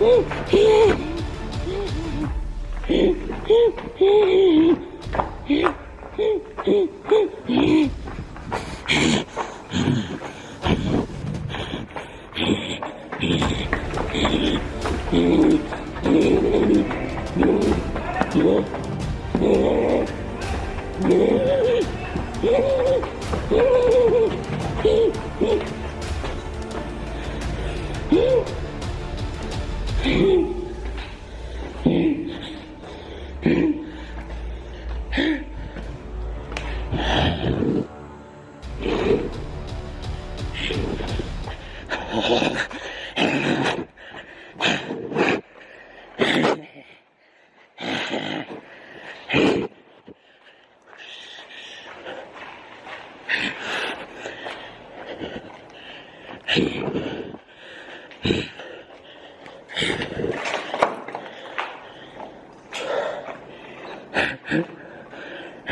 오! 대! 예.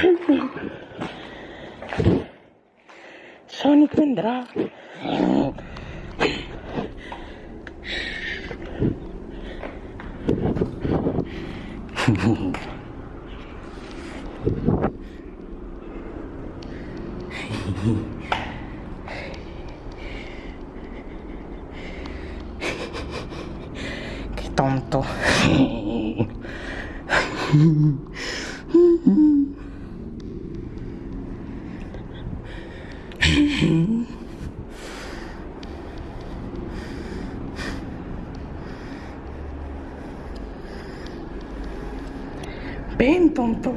Mm-hmm. Sonic vendrá. Qué tonto. Ven, tonto.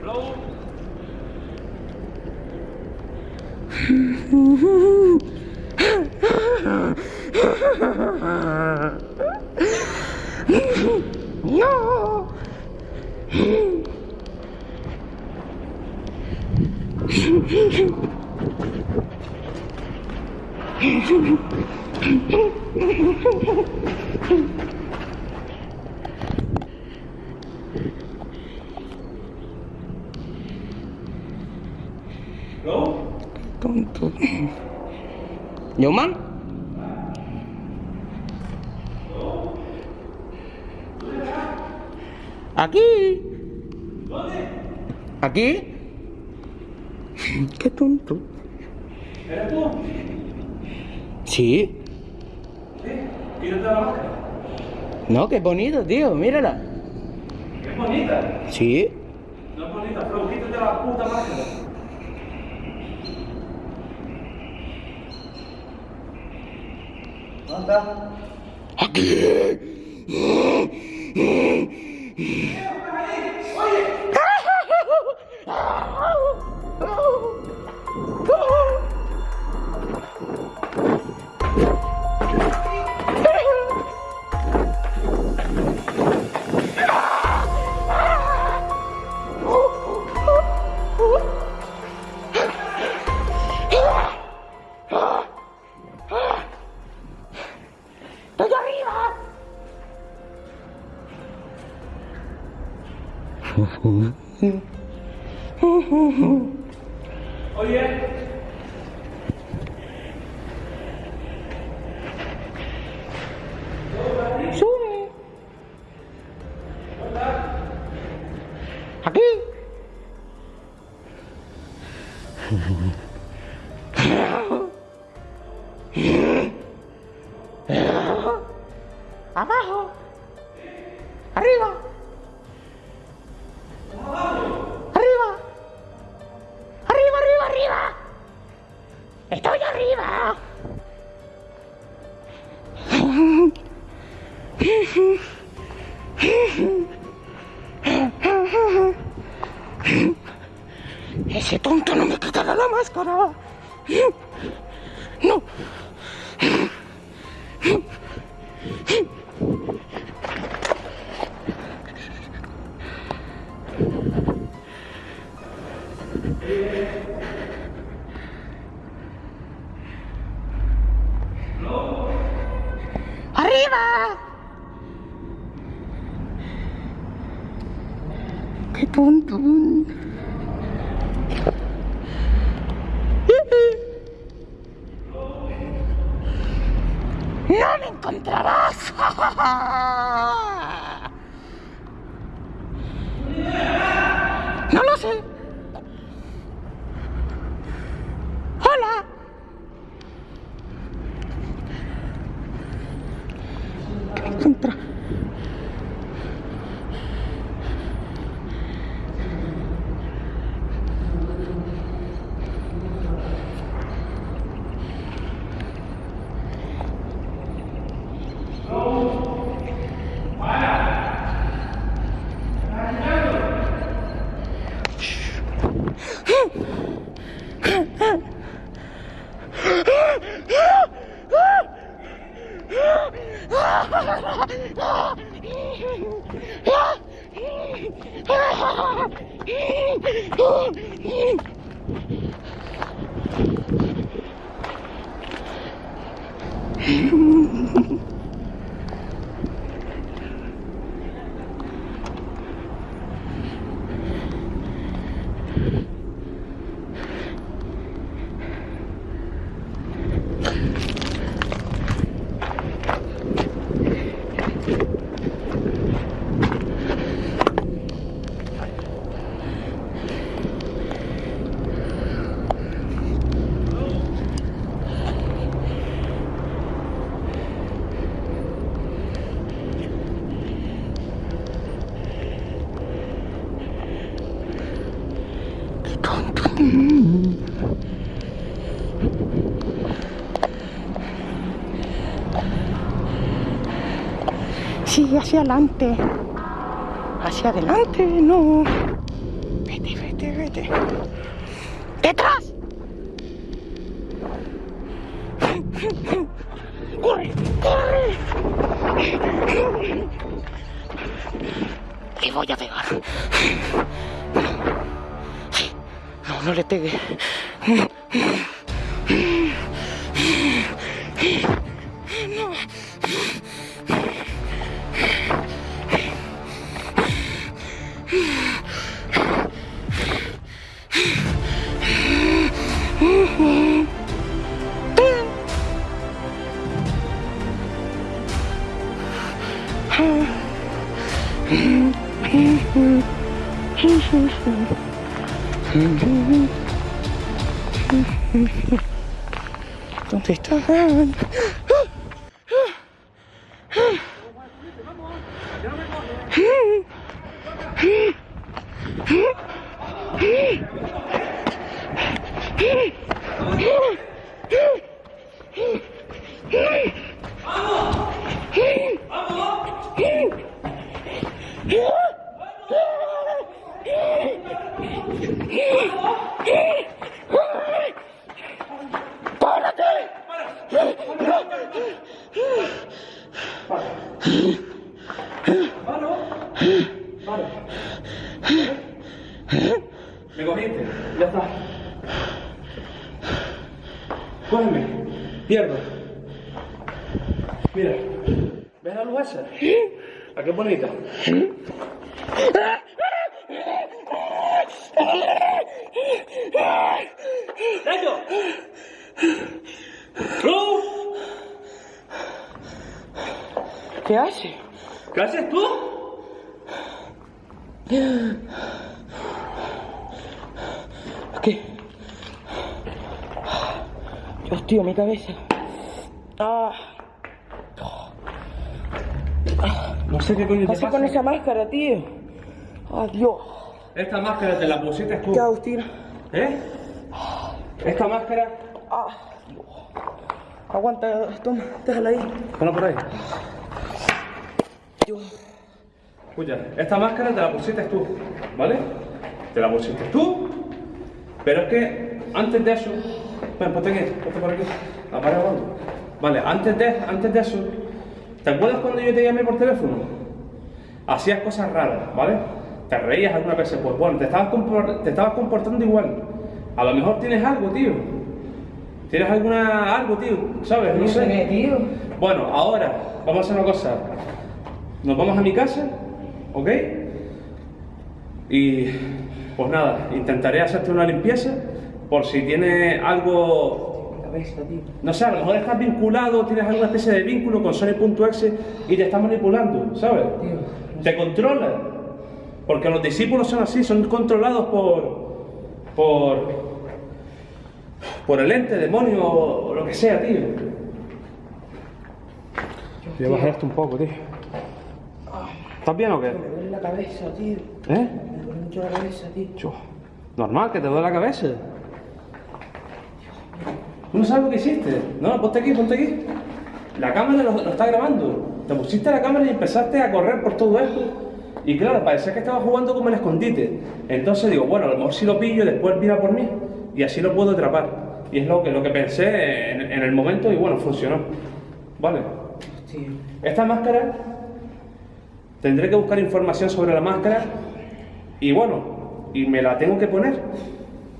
Hello? No. Tonto. ¿Newman? Aquí. ¿Dónde? Aquí. Qué tonto. ¿Eres tú? Sí. ¿Sí? La máscara. No, qué bonito, tío. Mírala. Es bonita. Sí. No es bonita, pero quítate la puta máscara. ¿Dónde está? Aquí. ¡Estoy Oye. Sube. Aquí. Abajo. No. ¡Arriba! ¡Qué tonto! 啊。Mm-hmm. Sí, hacia adelante. Hacia adelante, no. Vete, vete, vete. ¡Detrás! ¡Corre! ¡Corre! Le voy a pegar. No, no le pegue. ¿Dónde están? Me Cógeme, pierdo. Mira, ¿ves la luz esa? ¿A qué bonita? ¡Luz! ¿Qué hace? ¿Qué haces tú? ¿Qué? Tío, mi cabeza. Ah. No sé qué coño te Así pasa. con esa máscara, tío. Adiós. Esta máscara te la pusiste tú. ¿Qué Agustina? ¿Eh? Esta máscara. Ah, Aguanta, toma, déjala ahí. Ponla por ahí. Dios. Escucha, esta máscara te la pusiste tú, ¿vale? Te la pusiste tú, pero es que antes de eso. Ven, ponte aquí, ponte por aquí. Apaga. Vale, antes de, antes de eso. ¿Te acuerdas cuando yo te llamé por teléfono? Hacías cosas raras, ¿vale? Te reías alguna vez, pues bueno, te estabas, te estabas comportando igual. A lo mejor tienes algo, tío. ¿Tienes alguna algo, tío? ¿Sabes? No sé. tío. Bueno, ahora vamos a hacer una cosa. Nos vamos a mi casa, ¿ok? Y pues nada, intentaré hacerte una limpieza por si tiene algo, Cabeza, tío. no sé, a lo mejor estás vinculado, tienes alguna especie de vínculo con Sony.exe y te está manipulando, ¿sabes? Tío. Te controla. Porque los discípulos son así, son controlados por. por. por el ente, demonio o lo que sea, tío. Voy a bajar esto un poco, tío. ¿Estás bien o qué? Me duele la cabeza, tío. ¿Eh? Me duele mucho la cabeza, tío. Normal, que te duele la cabeza. ¿Tú no sabes lo que hiciste? No, ponte aquí, ponte aquí. La cámara lo, lo está grabando. Te pusiste la cámara y empezaste a correr por todo esto. Y claro, parecía que estaba jugando como el escondite. Entonces digo, bueno, a lo mejor si lo pillo, después mira por mí y así lo puedo atrapar. Y es lo que, lo que pensé en, en el momento y bueno, funcionó. Vale. Esta máscara, tendré que buscar información sobre la máscara y bueno, y me la tengo que poner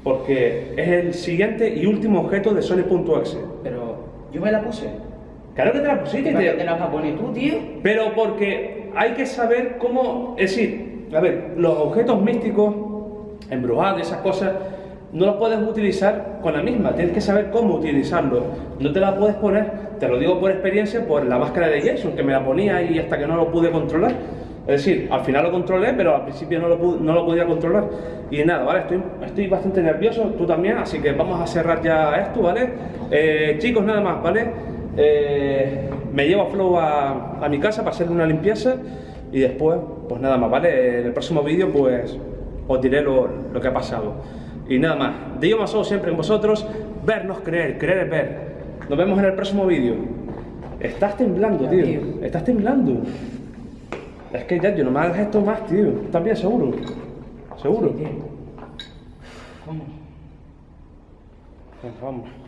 porque es el siguiente y último objeto de Sony.exe. Pero yo me la puse. Claro que te la pusiste, ¿Para qué te- te la vas a poner tú, tío? pero porque hay que saber cómo, es decir, a ver, los objetos místicos, embrujados, esas cosas, no los puedes utilizar con la misma, tienes que saber cómo utilizarlos. No te la puedes poner, te lo digo por experiencia, por la máscara de Jason, que me la ponía y hasta que no lo pude controlar. Es decir, al final lo controlé, pero al principio no lo, no lo podía controlar. Y nada, ¿vale? Estoy, estoy bastante nervioso, tú también, así que vamos a cerrar ya esto, ¿vale? Eh, chicos, nada más, ¿vale? Eh, me llevo a Flow a, a mi casa para hacerle una limpieza y después, pues nada más, ¿vale? En el próximo vídeo, pues os diré lo, lo que ha pasado. Y nada más, Dios más ojos siempre en vosotros, vernos creer, creer es ver. Nos vemos en el próximo vídeo. Estás temblando, tío. Estás temblando. Es que ya, yo no me hagas esto más, tío. ¿Estás bien seguro? ¿Seguro? Sí, tío. Vamos. Vamos.